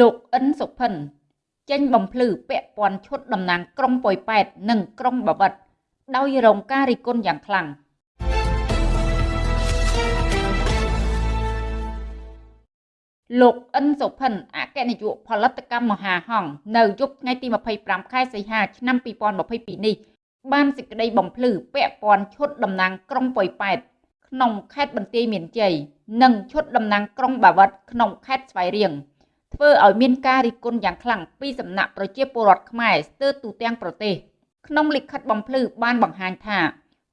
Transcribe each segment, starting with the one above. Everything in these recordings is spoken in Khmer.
លោកអិនសុភិនចេញបំភ្លឺពាក់ព័ន្ធឈុតតំណាងក្រុងប៉ោយប៉ែតនិងក្រុងបាវិតដោយរងការរិះគន់យ៉ាងខ្លាំងលោកអិនសុភិនអគ្គនាយកផលិតកម្មមហាហង្សនៅយប់ថ្ងៃទី25ខែសីហាឆ្នាំ2022នេះ បានសេចក្តីបំភ្លឺពាក់ព័ន្ធឈុតតំណាងក្រុងប៉ោយប៉ែតក្នុងខេត្តបន្ទាយមានជ័យនិងឈុតតំណាងក្រុងបាវិតក្នុងខេត្តស្វាយរៀង ធ្វើឲ្យមានការរិះគន់យ៉ាងខ្លាំងពីសំណាក់ប្រជាពលរដ្ឋខ្មែរស្ទើរទូទាំងប្រទេសក្នុងលិខិតបំភ្លឺបានបង្ហាញថា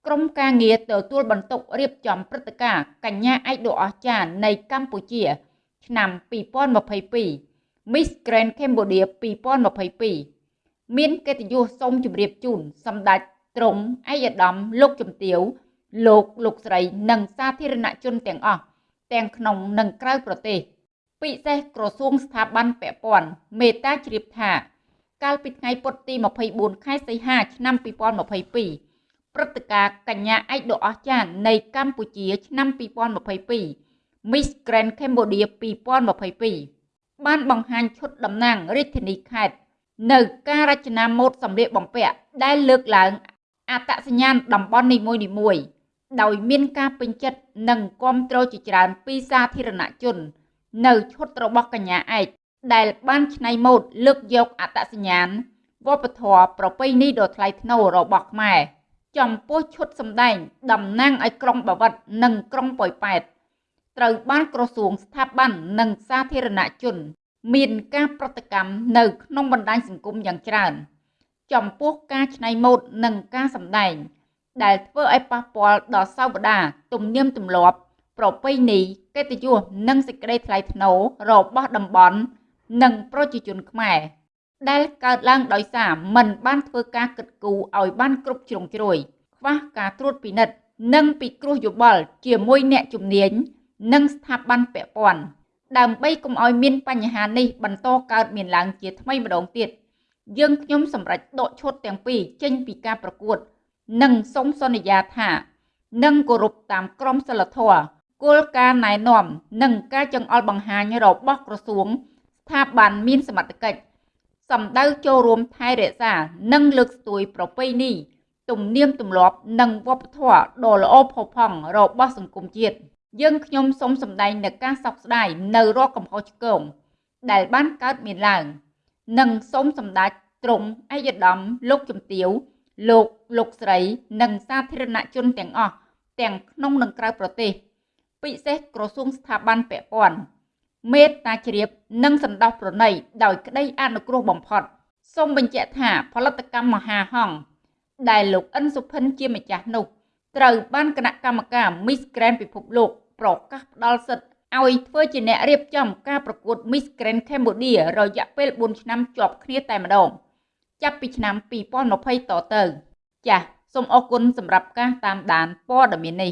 ក្រមការងារទទួលបន្ទុករៀបចំព្រឹត្តិការណ៍កញ្ញាឯកដ៏អស្ចារ្យនៃកម្ពុជា ឆ្នាំ2022 Miss Grand Cambodia 2022មានកិត្តិយសសូមជម្រាបជូនសម្ដេចទ្រង់ឯកឧត្តមលោកជំទាវលោកលោកស្រីនិងសាធារណជនទាំងអស់ទាំងក្នុងនិងក្រៅប្រទេស ពិសេសក្រសួងស្ថាប័នពាក់ព័ន្ធមេត្តាជ្រាបថា កាលពីថ្ងៃពុធទី24ខែសីហាឆ្នាំ2022ព្រឹត្តិការណ៍កញ្ញាឯកដ៏អស្ចារ្យនៃកម្ពុជាឆ្នាំ2022 Miss Grand Cambodia 2022បានបង្ហាញឈុតតំណាងរាជធានីខេត្តនៅការរចនាម៉ូដសម្លៀកបំពាក់ដែលលើកឡើងអត្តសញ្ញាណតំបន់នីមួយៗដោយមានការពេញចិត្តនិងគាំទ្រជាច្រើនពីសាធារណជន នៅឈុតរបស់កញ្ញាឯកដែលបានច្នៃម៉ូដលើកយកអត្តសញ្ញាណវប្បធម៌ប្រពៃណីដ៏ថ្លៃថ្នូររបស់ខ្មែរចំពោះឈុតសម្ដែងតំណាងឲ្យក្រុងបាវិតនិងក្រុងប៉ោយប៉ែតត្រូវបានក្រសួងស្ថាប័ននិងសាធារណជន មានការប្រតិកម្មនៅក្នុងបណ្ដាញសង្គមយ៉ាងច្រើន ចំពោះការច្នៃម៉ូដនិងការសម្ដែង ដែលធ្វើឲ្យប៉ះពាល់ដល់សោបដាទំនៀមទម្លាប់ ប្រពៃណីកិត្តិយសនិងសេចក្តីថ្លៃថ្នូររបស់តំបន់និងប្រជាជនខ្មែរដែលកើតឡើងដោយសារមិនបានធ្វើការគិតគូរឲ្យបានគ្រប់ជ្រុងជ្រោយខ្វះការត្រួតពិនិត្យនិងពិគ្រោះយោបល់ជាមួយអ្នកជំនាញនិងស្ថាប័នពាក់ព័ន្ធដើម្បីកុំឲ្យមានបញ្ហានេះបន្តកើតមានឡើងជាថ្មីម្ដងទៀតយើងខ្ញុំសម្រេចដកឈុតទាំងពីរចេញពីការប្រកួត និងសូមសន្យាថានឹងគោរពតាមក្រមសីលធម៌ គោលការណ៍ណែនាំ និងការចង្អុលបង្ហាញរបស់ក្រសួង ស្ថាប័នមានសមត្ថកិច្ចសម្ដៅចូលរួមថែរក្សា និងលើកស្ទួយប្រពៃណីទំនៀមទម្លាប់និងវប្បធម៌ដ៏ល្អផូរផង់របស់សង្គមជាតិយើងខ្ញុំសូមសម្ដែងនូវការសោកស្ដាយនៅរាល់កំហុសឆ្គងដែលបានកើតមានឡើង និងសូមសម្ដេចទ្រង់ឯកឧត្តមលោកជំទាវលោកលោកស្រី និងសាធារណជនទាំងអស់ទាំងក្នុងនិងក្រៅប្រទេស ពិសេសក្រសួងស្ថាប័នពាក់ព័ន្ធមេត្តាជ្រាបនិងសន្តោសប្រណីដោយក្តីអនុគ្រោះបំផុតសូមបញ្ជាក់ថាផលិតកម្មមហាហង្សដែលលោកអិនសុភិនជាម្ចាស់នោះត្រូវបានគណៈកម្មការ Miss Grand ពិភពលោកប្រកាសផ្ដល់សិទ្ធិឲ្យធ្វើជាអ្នករៀបចំការប្រកួត Miss Grand Cambodia រយៈពេល4ឆ្នាំជាប់គ្នាតែម្ដង ចាប់ពីឆ្នាំ2020តទៅ ចាសសូមអរគុណសម្រាប់ការតាមដានព័ត៌មាននេះ